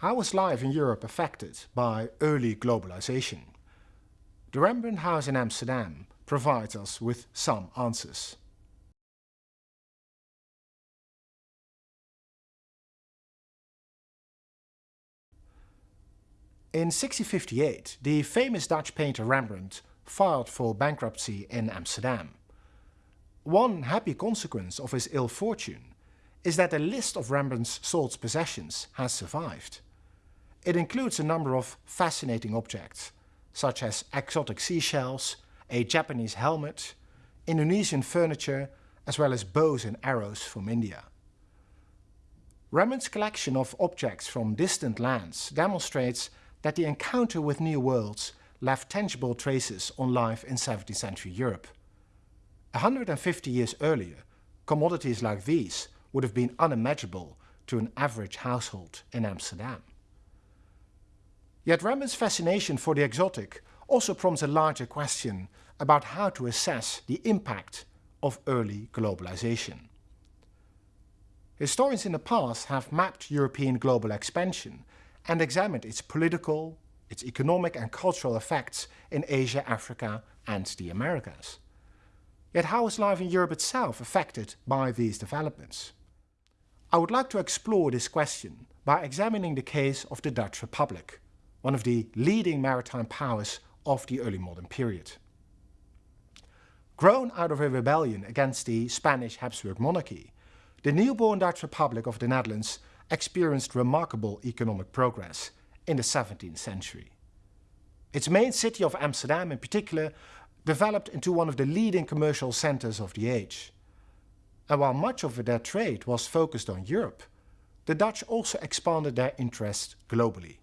How was life in Europe affected by early globalization? The Rembrandt House in Amsterdam provides us with some answers. In 1658, the famous Dutch painter Rembrandt filed for bankruptcy in Amsterdam. One happy consequence of his ill fortune is that a list of Rembrandt's sold possessions has survived. It includes a number of fascinating objects, such as exotic seashells, a Japanese helmet, Indonesian furniture, as well as bows and arrows from India. Rembrandt's collection of objects from distant lands demonstrates that the encounter with new worlds left tangible traces on life in 17th century Europe. 150 years earlier, commodities like these would have been unimaginable to an average household in Amsterdam. Yet Rembrandt's fascination for the exotic also prompts a larger question about how to assess the impact of early globalization. Historians in the past have mapped European global expansion and examined its political, its economic and cultural effects in Asia, Africa and the Americas. Yet how is life in Europe itself affected by these developments? I would like to explore this question by examining the case of the Dutch Republic, one of the leading maritime powers of the early modern period. Grown out of a rebellion against the Spanish Habsburg monarchy, the newborn Dutch Republic of the Netherlands experienced remarkable economic progress in the 17th century. Its main city of Amsterdam in particular developed into one of the leading commercial centers of the age. And while much of their trade was focused on Europe, the Dutch also expanded their interest globally.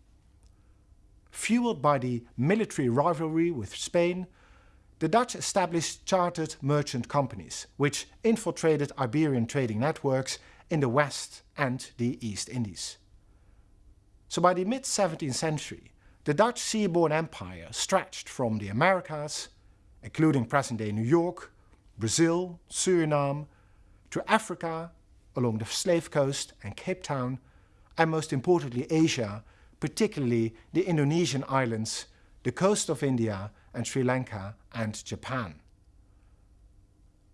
Fueled by the military rivalry with Spain, the Dutch established chartered merchant companies, which infiltrated Iberian trading networks in the West and the East Indies. So by the mid-17th century, the Dutch seaborne empire stretched from the Americas, including present-day New York, Brazil, Suriname, to Africa, along the slave coast and Cape Town, and most importantly Asia particularly the Indonesian islands, the coast of India and Sri Lanka and Japan.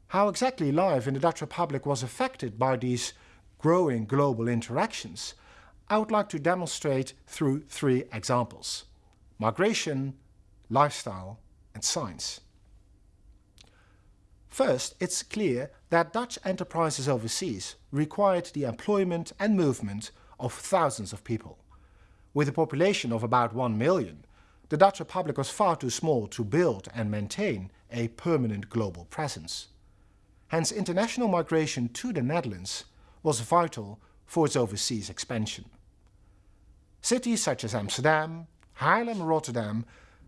How exactly life in the Dutch Republic was affected by these growing global interactions, I would like to demonstrate through three examples. Migration, lifestyle and science. First, it's clear that Dutch enterprises overseas required the employment and movement of thousands of people. With a population of about 1 million, the Dutch Republic was far too small to build and maintain a permanent global presence. Hence international migration to the Netherlands was vital for its overseas expansion. Cities such as Amsterdam, Haarlem and Rotterdam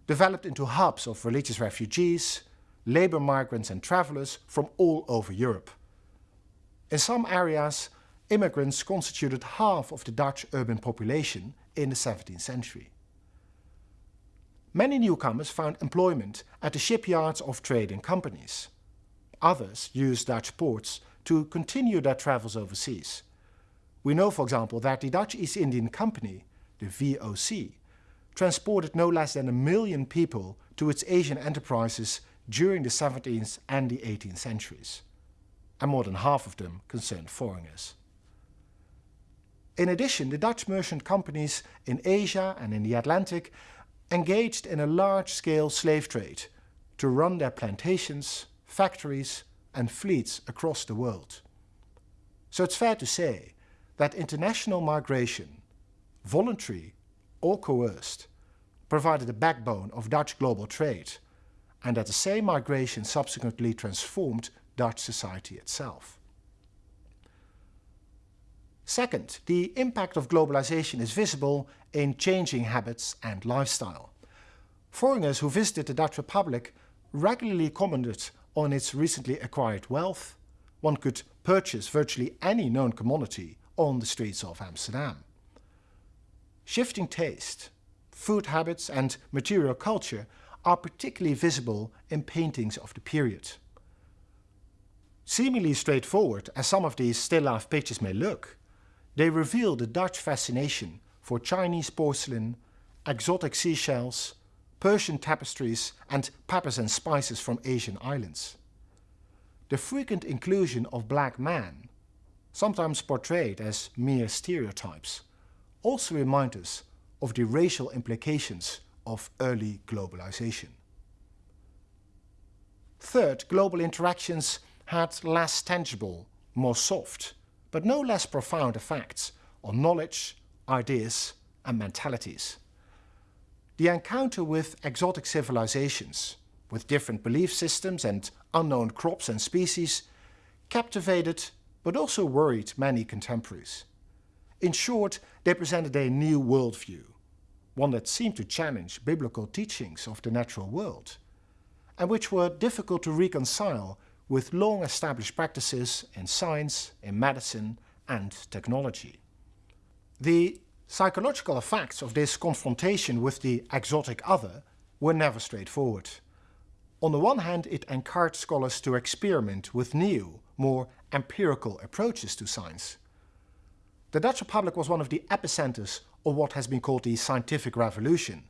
developed into hubs of religious refugees, labour migrants and travellers from all over Europe. In some areas, immigrants constituted half of the Dutch urban population in the 17th century. Many newcomers found employment at the shipyards of trading companies. Others used Dutch ports to continue their travels overseas. We know, for example, that the Dutch East Indian Company, the VOC, transported no less than a million people to its Asian enterprises during the 17th and the 18th centuries. And more than half of them concerned foreigners. In addition, the Dutch merchant companies in Asia and in the Atlantic engaged in a large-scale slave trade to run their plantations, factories and fleets across the world. So it's fair to say that international migration, voluntary or coerced, provided the backbone of Dutch global trade and that the same migration subsequently transformed Dutch society itself. Second, the impact of globalization is visible in changing habits and lifestyle. Foreigners who visited the Dutch Republic regularly commented on its recently acquired wealth. One could purchase virtually any known commodity on the streets of Amsterdam. Shifting taste, food habits and material culture are particularly visible in paintings of the period. Seemingly straightforward as some of these still life pictures may look, they reveal the Dutch fascination for Chinese porcelain, exotic seashells, Persian tapestries and peppers and spices from Asian islands. The frequent inclusion of black men, sometimes portrayed as mere stereotypes, also remind us of the racial implications of early globalization. Third, global interactions had less tangible, more soft, but no less profound effects on knowledge, ideas and mentalities. The encounter with exotic civilizations, with different belief systems and unknown crops and species, captivated but also worried many contemporaries. In short, they presented a new worldview, one that seemed to challenge biblical teachings of the natural world, and which were difficult to reconcile with long-established practices in science, in medicine and technology. The psychological effects of this confrontation with the exotic other were never straightforward. On the one hand, it encouraged scholars to experiment with new, more empirical approaches to science. The Dutch Republic was one of the epicenters of what has been called the scientific revolution,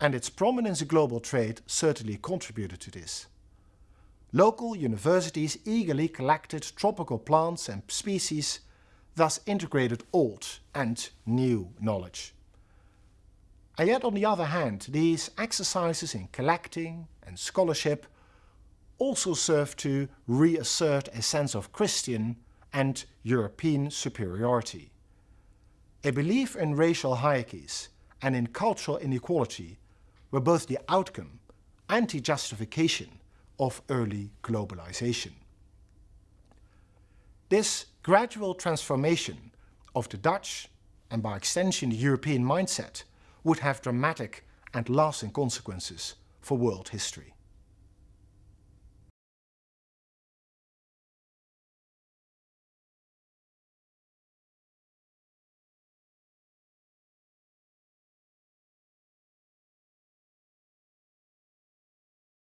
and its prominence in global trade certainly contributed to this. Local universities eagerly collected tropical plants and species, thus integrated old and new knowledge. And yet on the other hand, these exercises in collecting and scholarship also serve to reassert a sense of Christian and European superiority. A belief in racial hierarchies and in cultural inequality were both the outcome and the justification of early globalization. This gradual transformation of the Dutch and by extension the European mindset would have dramatic and lasting consequences for world history.